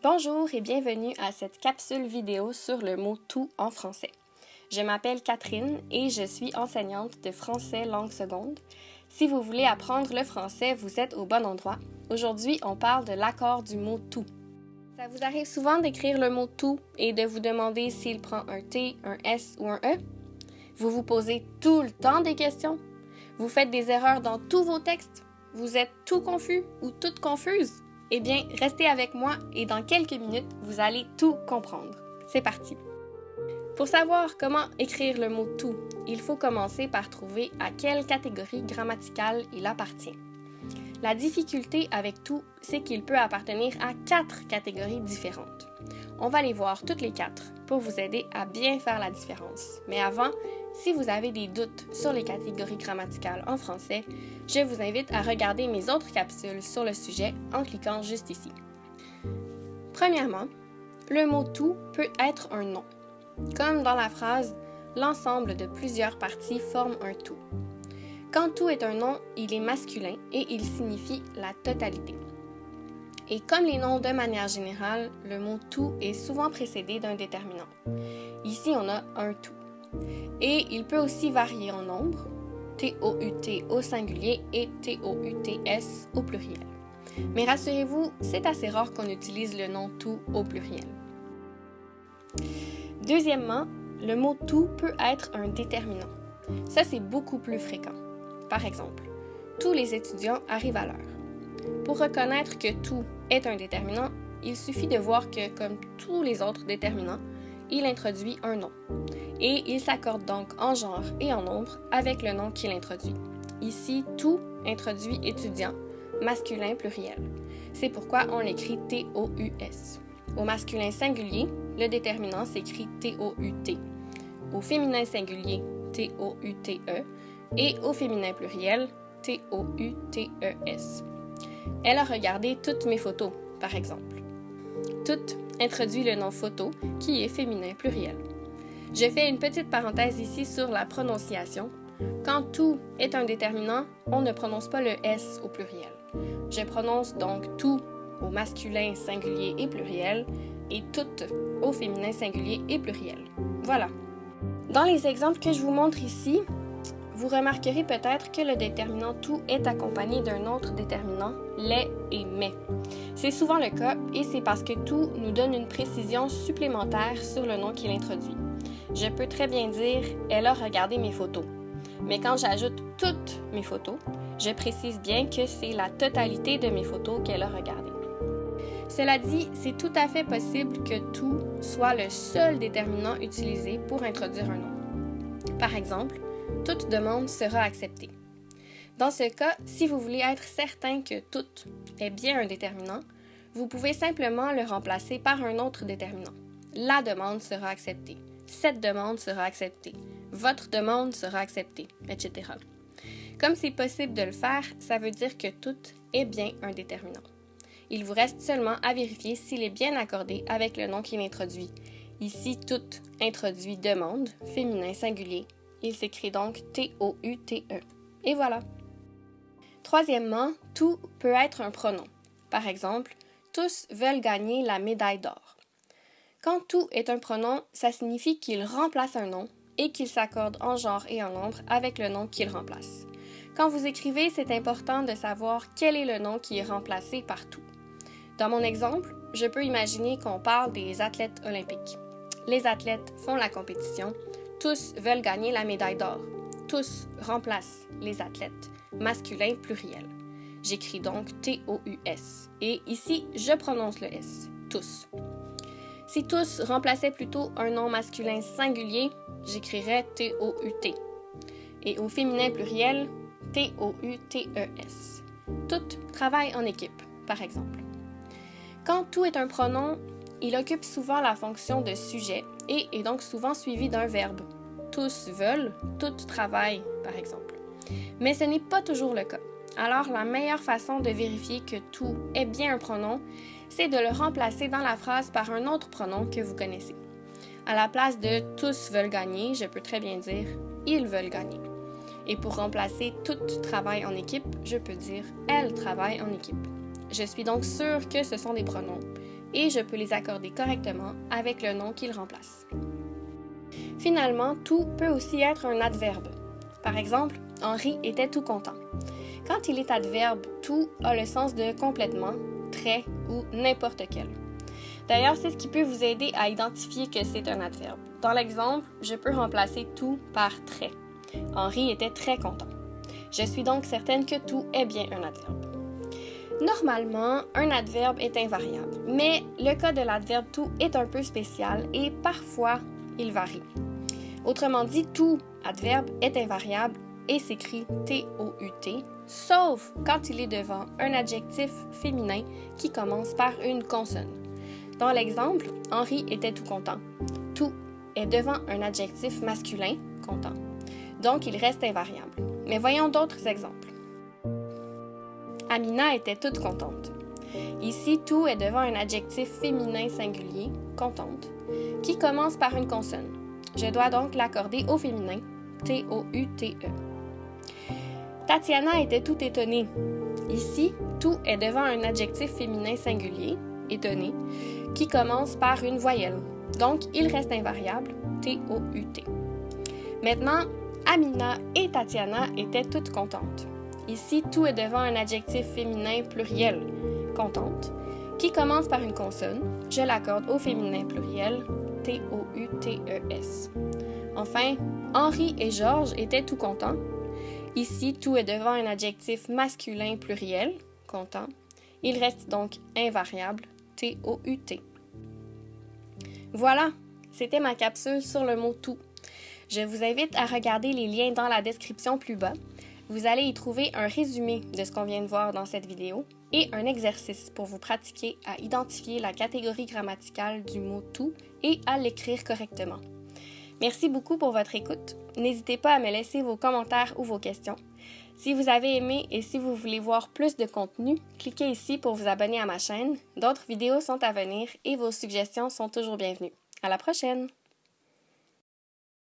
Bonjour et bienvenue à cette capsule vidéo sur le mot tout en français. Je m'appelle Catherine et je suis enseignante de français langue seconde. Si vous voulez apprendre le français, vous êtes au bon endroit. Aujourd'hui, on parle de l'accord du mot tout. Ça vous arrive souvent d'écrire le mot tout et de vous demander s'il prend un T, un S ou un E? Vous vous posez tout le temps des questions? Vous faites des erreurs dans tous vos textes? Vous êtes tout confus ou toute confuse? Eh bien, restez avec moi et dans quelques minutes, vous allez tout comprendre. C'est parti. Pour savoir comment écrire le mot tout, il faut commencer par trouver à quelle catégorie grammaticale il appartient. La difficulté avec tout, c'est qu'il peut appartenir à quatre catégories différentes. On va les voir toutes les quatre pour vous aider à bien faire la différence. Mais avant, si vous avez des doutes sur les catégories grammaticales en français, je vous invite à regarder mes autres capsules sur le sujet en cliquant juste ici. Premièrement, le mot tout peut être un nom. Comme dans la phrase L'ensemble de plusieurs parties forme un tout. Quand tout est un nom, il est masculin et il signifie la totalité. Et comme les noms de manière générale, le mot tout est souvent précédé d'un déterminant. Ici, on a un tout. Et il peut aussi varier en nombre, T-O-U-T au singulier et T-O-U-T-S au pluriel. Mais rassurez-vous, c'est assez rare qu'on utilise le nom tout au pluriel. Deuxièmement, le mot tout peut être un déterminant. Ça, c'est beaucoup plus fréquent. Par exemple, tous les étudiants arrivent à l'heure. Pour reconnaître que tout est un déterminant, il suffit de voir que, comme tous les autres déterminants, il introduit un nom. Et il s'accorde donc en genre et en nombre avec le nom qu'il introduit. Ici, tout introduit étudiant, masculin pluriel. C'est pourquoi on l'écrit T-O-U-S. Au masculin singulier, le déterminant s'écrit T-O-U-T. Au féminin singulier, T-O-U-T-E. Et au féminin pluriel, T-O-U-T-E-S. Elle a regardé toutes mes photos, par exemple. Toutes introduit le nom photo, qui est féminin pluriel. Je fais une petite parenthèse ici sur la prononciation. Quand tout est un déterminant, on ne prononce pas le S au pluriel. Je prononce donc tout au masculin singulier et pluriel et tout au féminin singulier et pluriel. Voilà. Dans les exemples que je vous montre ici, vous remarquerez peut-être que le déterminant tout est accompagné d'un autre déterminant, les et mais. C'est souvent le cas et c'est parce que tout nous donne une précision supplémentaire sur le nom qu'il introduit. Je peux très bien dire elle a regardé mes photos. Mais quand j'ajoute toutes mes photos, je précise bien que c'est la totalité de mes photos qu'elle a regardées. Cela dit, c'est tout à fait possible que tout soit le seul déterminant utilisé pour introduire un nom. Par exemple, toute demande sera acceptée. Dans ce cas, si vous voulez être certain que tout est bien un déterminant, vous pouvez simplement le remplacer par un autre déterminant. La demande sera acceptée. Cette demande sera acceptée. Votre demande sera acceptée, etc. Comme c'est possible de le faire, ça veut dire que tout est bien un déterminant. Il vous reste seulement à vérifier s'il est bien accordé avec le nom qu'il introduit. Ici, tout introduit demande, féminin singulier, il s'écrit donc T-O-U-T-E. Et voilà. Troisièmement, tout peut être un pronom. Par exemple, tous veulent gagner la médaille d'or. Quand tout est un pronom, ça signifie qu'il remplace un nom et qu'il s'accorde en genre et en nombre avec le nom qu'il remplace. Quand vous écrivez, c'est important de savoir quel est le nom qui est remplacé par tout. Dans mon exemple, je peux imaginer qu'on parle des athlètes olympiques. Les athlètes font la compétition tous veulent gagner la médaille d'or. Tous remplacent les athlètes. Masculin pluriel. J'écris donc T-O-U-S. Et ici, je prononce le S. Tous. Si tous remplaçaient plutôt un nom masculin singulier, j'écrirais T-O-U-T. Et au féminin pluriel, T-O-U-T-E-S. Toutes travaillent en équipe, par exemple. Quand tout est un pronom, il occupe souvent la fonction de sujet et est donc souvent suivi d'un verbe. Tous veulent, toutes travaillent, par exemple. Mais ce n'est pas toujours le cas. Alors, la meilleure façon de vérifier que tout est bien un pronom, c'est de le remplacer dans la phrase par un autre pronom que vous connaissez. À la place de tous veulent gagner, je peux très bien dire ils veulent gagner. Et pour remplacer toutes travaillent en équipe, je peux dire elles travaillent en équipe. Je suis donc sûre que ce sont des pronoms et je peux les accorder correctement avec le nom qu'ils remplacent. Finalement, tout peut aussi être un adverbe. Par exemple, Henri était tout content. Quand il est adverbe, tout a le sens de complètement, très ou n'importe quel. D'ailleurs, c'est ce qui peut vous aider à identifier que c'est un adverbe. Dans l'exemple, je peux remplacer tout par très. Henri était très content. Je suis donc certaine que tout est bien un adverbe. Normalement, un adverbe est invariable, mais le cas de l'adverbe tout est un peu spécial et parfois il varie. Autrement dit, tout adverbe est invariable et s'écrit T-O-U-T, sauf quand il est devant un adjectif féminin qui commence par une consonne. Dans l'exemple, Henri était tout content. Tout est devant un adjectif masculin, content. Donc, il reste invariable. Mais voyons d'autres exemples. Amina était toute contente. Ici, tout est devant un adjectif féminin singulier, contente, qui commence par une consonne. Je dois donc l'accorder au féminin, T-O-U-T-E. Tatiana était tout étonnée. Ici, tout est devant un adjectif féminin singulier, étonné, qui commence par une voyelle. Donc, il reste invariable, T-O-U-T. Maintenant, Amina et Tatiana étaient toutes contentes. Ici, tout est devant un adjectif féminin pluriel, contente, qui commence par une consonne. Je l'accorde au féminin pluriel, T-O-U-T-E-S. Enfin, Henri et Georges étaient tout contents. Ici, tout est devant un adjectif masculin pluriel, content. Il reste donc invariable, T-O-U-T. Voilà, c'était ma capsule sur le mot tout. Je vous invite à regarder les liens dans la description plus bas. Vous allez y trouver un résumé de ce qu'on vient de voir dans cette vidéo et un exercice pour vous pratiquer à identifier la catégorie grammaticale du mot tout et à l'écrire correctement. Merci beaucoup pour votre écoute. N'hésitez pas à me laisser vos commentaires ou vos questions. Si vous avez aimé et si vous voulez voir plus de contenu, cliquez ici pour vous abonner à ma chaîne. D'autres vidéos sont à venir et vos suggestions sont toujours bienvenues. À la prochaine!